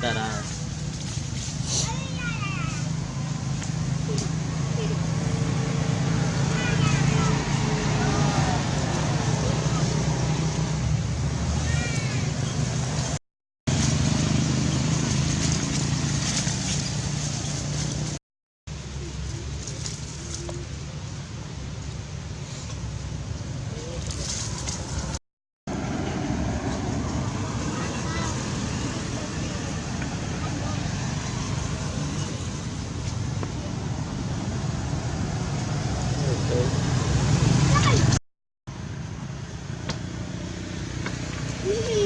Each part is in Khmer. That antaraz. Mm-hmm.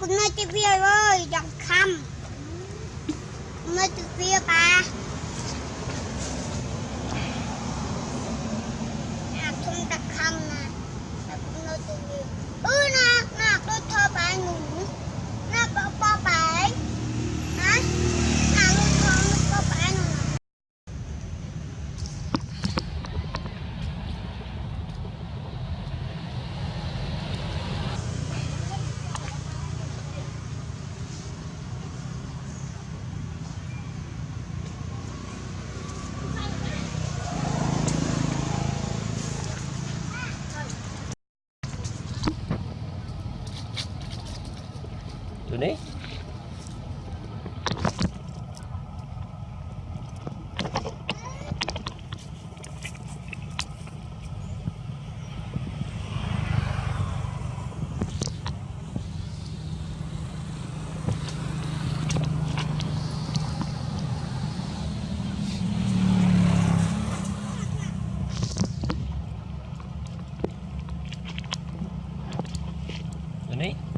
គុណនៅទីវាអើយចង់ខំនៅទីវាប៉ា underneath.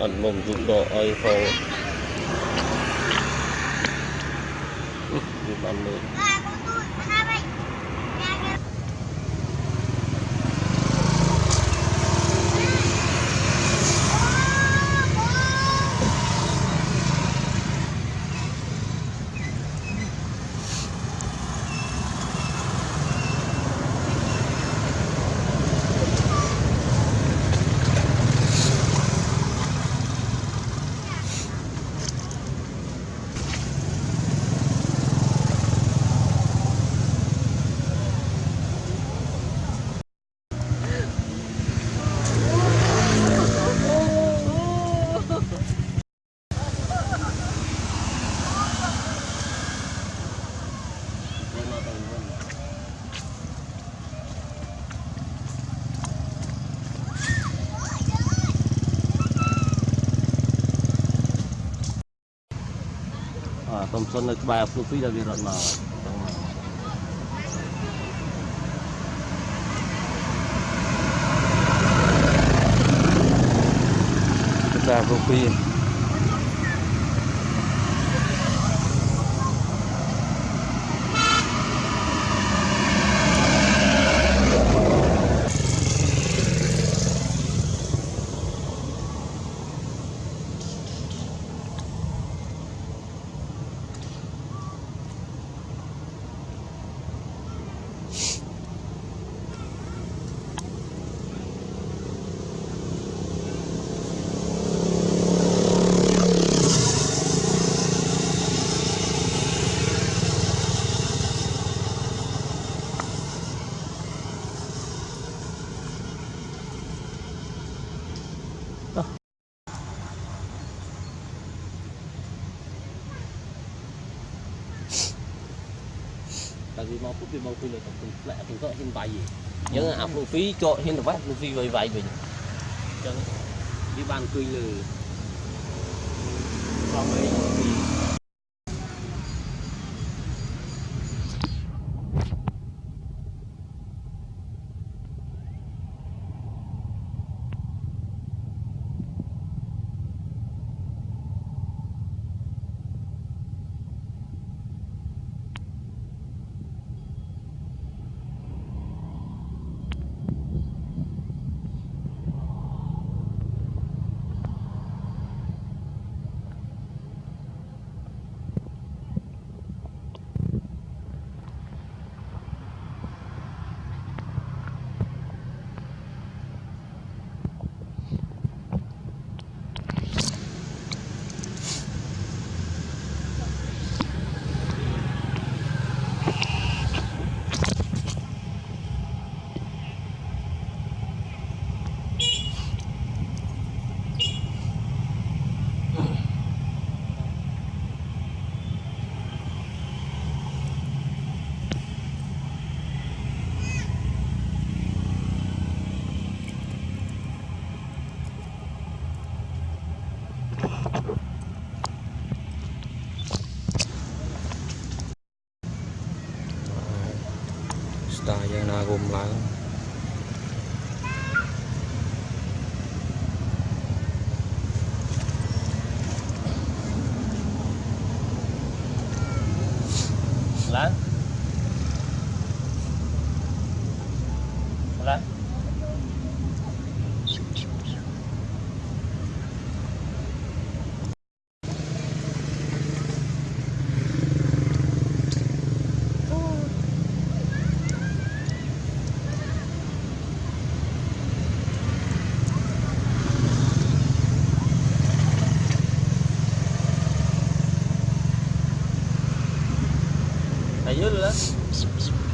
ăn mồm giúp đỡ ai không ăn mồm បាទតុំសុននៅក្បែរភ្លុកពីរដែលវារត់មកតែភ្លុកពីរតែវាមកពុះវាមកពីលើកំពូលផ្លែកំពូលក៏ហ៊ានវាយអញ្ចឹងអាភ្លូពីចោតហ៊ានទៅវាយភ្លូពីវាយវាយវិញអញ្ចឹងវាបានអង្គុយលើសំអីពី ayo lah.